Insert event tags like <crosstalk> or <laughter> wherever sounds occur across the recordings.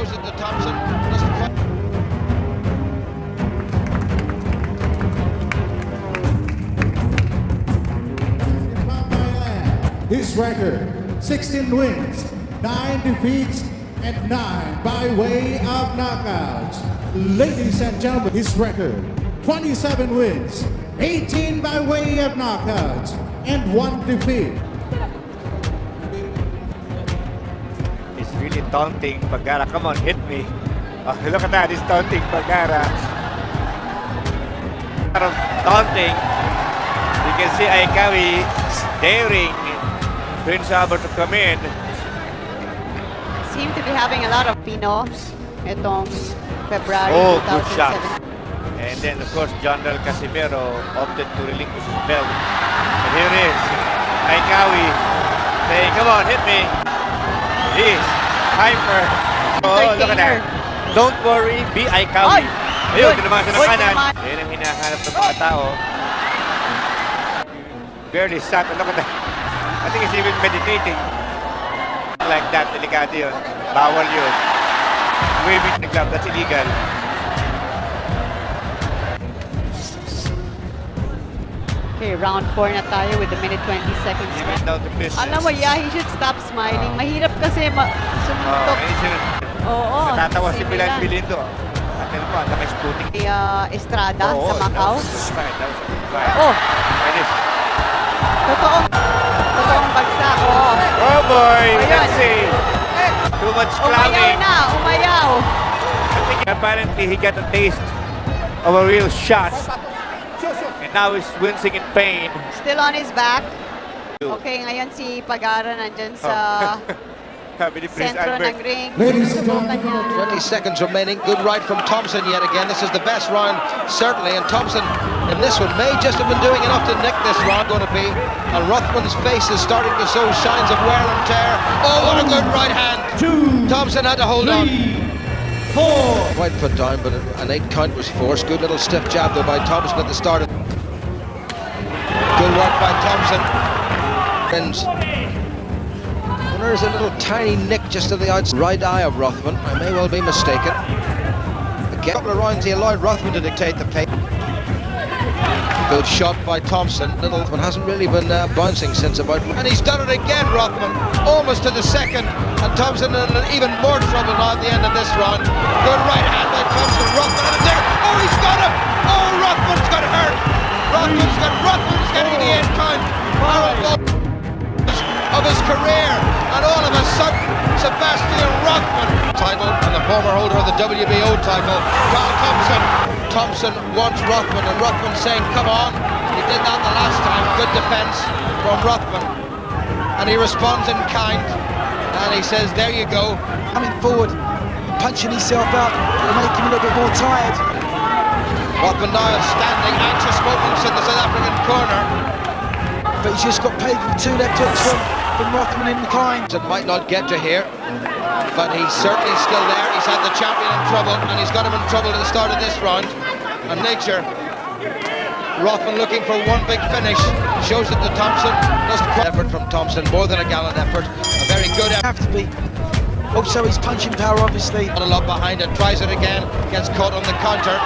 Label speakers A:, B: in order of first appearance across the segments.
A: Shows it to Thompson.
B: His record 16 wins, 9 defeats, and 9 by way of knockouts. Ladies and gentlemen, his record 27 wins, 18 by way of knockouts, and 1 defeat.
C: Really taunting Pagara. Come on, hit me. Oh, look at that. he's taunting Pagara. Taunting. You can see Aikawi daring Prince Albert to come in.
D: Seem to be having a lot of Pinos itong February
C: Oh, good
D: 2007.
C: shot. And then, of course, Johnriel Casimero opted to relinquish his belt. And here it is. Aikawi saying, come on, hit me. He's hyper. Oh, look at that. Don't worry, be Aikawi.
D: Ay!
C: Ayun, ginawa siya ng kanan. Yan ang hinahanap ng mga tao. Barely sat. Look at that. I think he's even meditating. Like that, delikado yun. Bawal yun. Waving the glove, that's illegal.
D: Okay, round 4 na tayo with the minute 20 seconds
C: He went down to business.
D: Alam mo, yeah, he should stop smiling. Mahirap kasi ma
C: Oh,
D: sumuntok.
C: ngayon siya.
D: Oo.
C: Natatawa si
D: si
C: Pilar
D: Milan.
C: Bilindo. Atin mo, naka-spooting.
D: Kay ah, Estrada sa Macau. Oh,
C: It is.
D: totoong, bagsak. Oh.
C: Oh boy,
D: Ayan.
C: let's see. Too much
D: Umayaw
C: clubbing.
D: na, umayaw.
C: I think apparently he got a taste of a real shot. And now he's wincing in pain.
D: Still on his back. Okay, ngayon si Pagara nandyan sa <laughs>
C: Sabi
D: sentro ng ring.
B: Ladies and
D: Susubukan
B: gentlemen,
A: 20 seconds remaining. Good right from Thompson yet again. This is the best round, certainly. And Thompson in this one may just have been doing enough to nick this round, going to be. And Rothman's face is starting to show signs of wear and tear. Oh, what a good right hand.
B: two,
A: Thompson had to hold on.
B: four.
A: Quite put down, but an eight count was forced. Good little stiff jab though by Thompson at the start. Good work by Thompson. And there's a little tiny nick just to the outside right eye of Rothman. I may well be mistaken. Again, a couple of rounds he allowed Rothman to dictate the pace. Good shot by Thompson. Little one hasn't really been uh, bouncing since about. And he's done it again, Rothman. Almost to the second. And Thompson in even more trouble now at the end of this round. Good right hand by Thompson. Rothman and there. Oh, he's got him. Oh, Rothman's got hurt. Rothman's got. Rothman's getting title, and the former holder of the WBO title, Carl Thompson. Thompson wants Rothman, and Rothman saying, "Come on." He did that the last time. Good defence from Rothman, and he responds in kind, and he says, "There you go."
E: coming forward, punching himself will make him a little bit more tired.
A: Rothman now standing, anxious moments in the South African corner.
E: But he's just got paid with two left hooks from, from Rothman in the kind.
A: It might not get to here, but he's certainly still there. He's had the champion in trouble, and he's got him in trouble at the start of this round. And nature, Rothman looking for one big finish, shows it to Thompson. Doesn't quite effort from Thompson, more than a gallant effort. A very good effort.
E: Have to be. Oh, also, his punching power, obviously.
A: Not a lot behind it, tries it again, gets caught on the counter.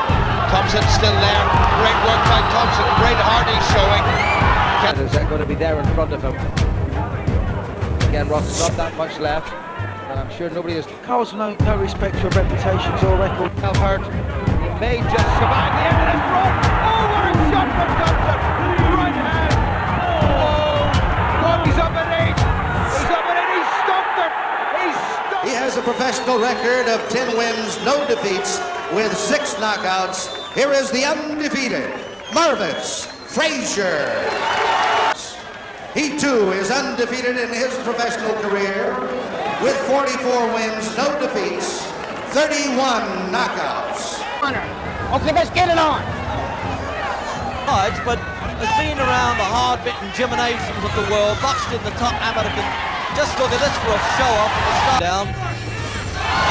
A: Thompson still there. Great work by Thompson, great heart he's showing.
F: Is that going to be there in front of him? Again, Ross, not that much left. And I'm sure nobody has
E: Carl's no, no respect for reputations or record.
A: himself hurt. He may just survive the end of this run. Oh, what a shot from Thompson! Right hand. Oh, oh, he's up at eight. He's up at eight. He stopped it. He stopped.
G: He has a professional record of 10 wins, no defeats, with six knockouts. Here is the undefeated Marvis Frazier. He too is undefeated in his professional career with 44 wins, no defeats, 31 knockouts.
H: Okay, let's get it on. Odds, but has been around the hard-bitten gymnasiums of the world, boxed in the top amateur. con- Just look at this for a show off from the start down.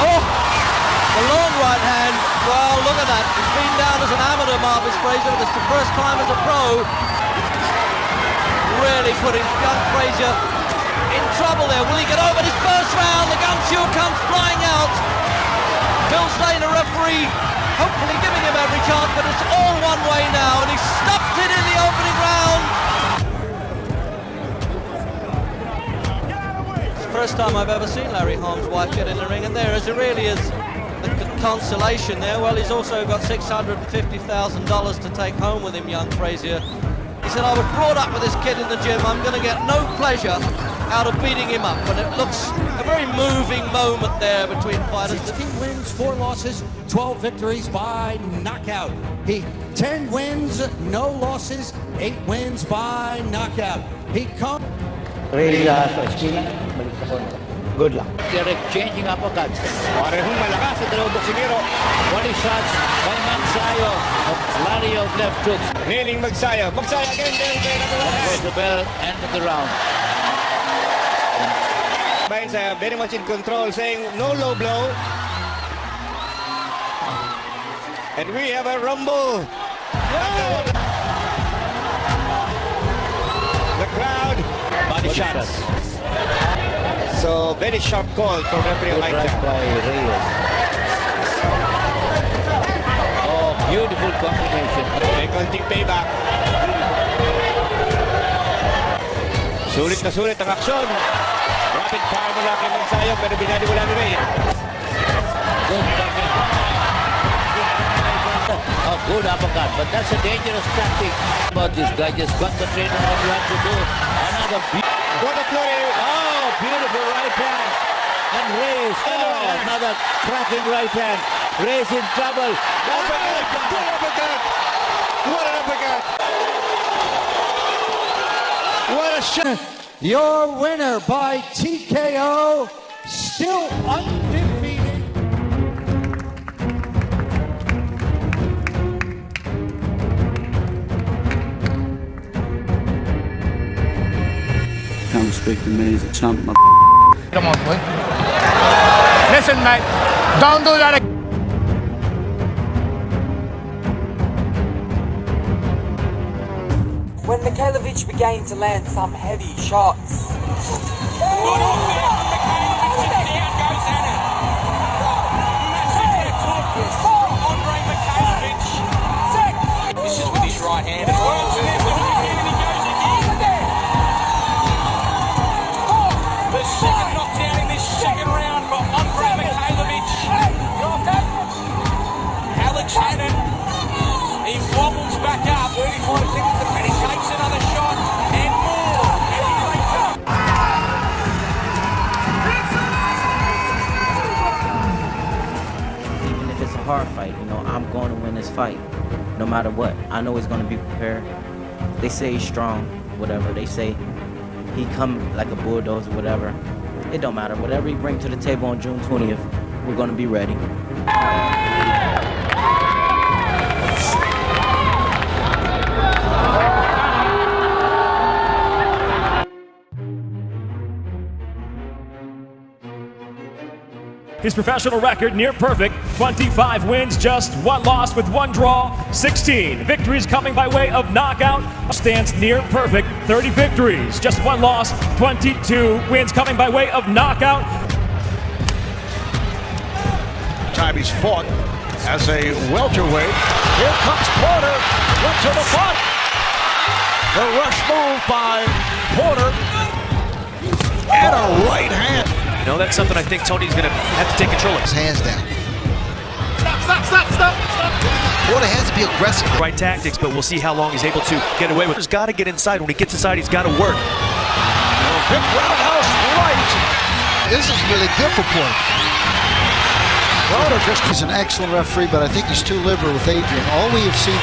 H: Oh, the long right hand. Well, look at that. He's been down as an amateur, Marvis Frazier, but it's the first time as a pro. Really putting young Frazier in trouble there. Will he get over this first round? The gumshoe comes flying out. Mills Lane, the referee, hopefully giving him every chance, but it's all one way now, and he stopped it in the opening round. It's the first time I've ever seen Larry Holmes' wife get in the ring, and there as it really is the consolation there. Well, he's also got $650,000 to take home with him, young Frazier. He said, I was brought up with this kid in the gym. I'm going to get no pleasure out of beating him up. And it looks a very moving moment there between fighters.
I: 16 wins, 4 losses, 12 victories by knockout. He 10 wins, no losses, 8 wins by knockout. He comes
J: Reza sa esquina, balik sa kontra. Good luck. They're exchanging uppercuts. Parehong malakas sa dalawang boksingero. One shots by Magsayo of Larry of left hooks.
C: Niling Magsayo. Magsayo again. Del Rey number one.
J: Goes the bell, end of the round.
C: Baines uh, very much in control, saying no low blow. And we have a rumble. The crowd. Body shots. So very sharp call from referee
J: Good right by Reyes. Oh, beautiful combination.
C: Konting payback. Sulit na sulit ang aksyon. Rapid fire mula kay Magsayo pero binali mula ni Ray.
J: Good. Oh, good uppercut, but that's a dangerous tactic. But this guy just concentrated on what he had to do. Another be-
C: What a flurry.
J: Oh, beautiful right hand. And Reyes. Oh, another cracking right hand. Reyes in trouble.
C: Uppercut. Good uppercut. What an uppercut. What a shot.
I: Your winner by TKO, still undefeated.
K: Come speak to me as a chump, my
L: Come on, boy. Listen, mate. Don't do that again.
M: Mikhailovic began to land some heavy shots,
N: fight, no matter what. I know he's to be prepared. They say he's strong, whatever. They say he come like a bulldozer, whatever. It don't matter. Whatever he bring to the table on June 20th, we're to be ready.
O: His professional record near perfect 25 wins, just one loss with one draw, 16 victories coming by way of knockout. Stands near perfect 30 victories, just one loss, 22 wins coming by way of knockout.
P: time he's fought as a welterweight. Here comes Porter, went to the front. The rush move by Porter. And a right hand.
Q: You know, that's something I think Tony's going to have to take control of.
A: His hands down.
Q: Stop, stop, stop, stop, stop.
A: Porter has to be aggressive.
Q: Right tactics, but we'll see how long he's able to get away with. He's got to get inside. When he gets inside, he's got to work.
P: Big roundhouse right.
E: This is really good for Porter. Porter just is an excellent referee, but I think he's too liberal with Adrien. All we have seen.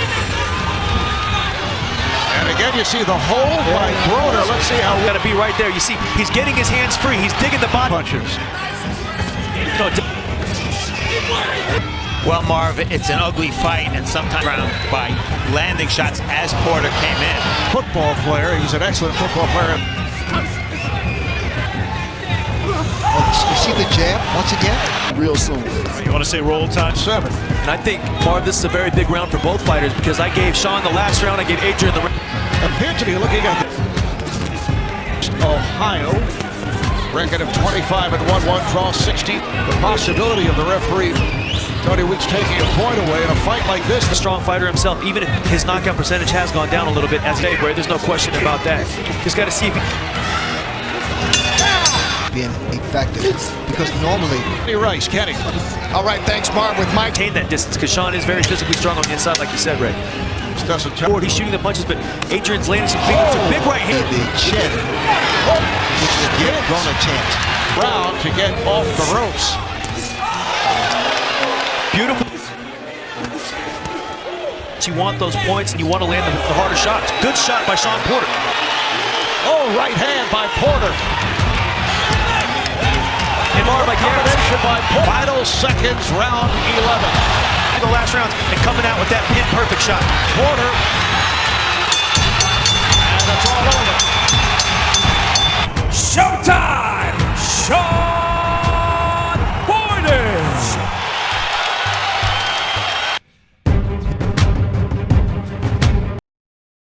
P: And again, you see the hold by Broner. Let's see how.
Q: Got to be right there. You see, he's getting his hands free. He's digging the body.
P: Punches.
Q: No,
R: Well, Marv, it's an ugly fight, and sometimes round by landing shots as Porter came in.
P: Football player. He's an excellent football player.
A: Oh, you see the jab once again?
P: Real soon.
Q: You want to say roll time?
P: Seven.
Q: And I think, Marv, this is a very big round for both fighters because I gave Shawn the last round, I gave Adrien the.
P: Appear to be looking at the Ohio. Record of 25 and 1 1 draw 60. The possibility of the referee Tony Weeks taking a point away in a fight like this.
Q: The strong fighter himself, even if his knockout percentage has gone down a little bit as a Bray, there's no question about that. Just got to see if he
E: being effective because normally
P: Kenny Rice, Kenny.
Q: All right, thanks, Marv. With Mike, maintain that distance because Shawn is very physically strong on the inside, like you said, Ray.
P: Doesn't
Q: Forward, he's shooting the punches, but Adrien's landing some big, some big right hand.
E: the chin, which will give Gon a chance.
P: Brown to get off the ropes.
Q: Beautiful. You want those points and you want to land the, the harder shots. Good shot by Shawn Porter.
P: Oh, right hand by Porter.
Q: And Marv, like
P: Combination by Porter. Final seconds, round 11
Q: the last rounds and coming out with that pin perfect shot.
P: Warner. And that's all over. Showtime! Show!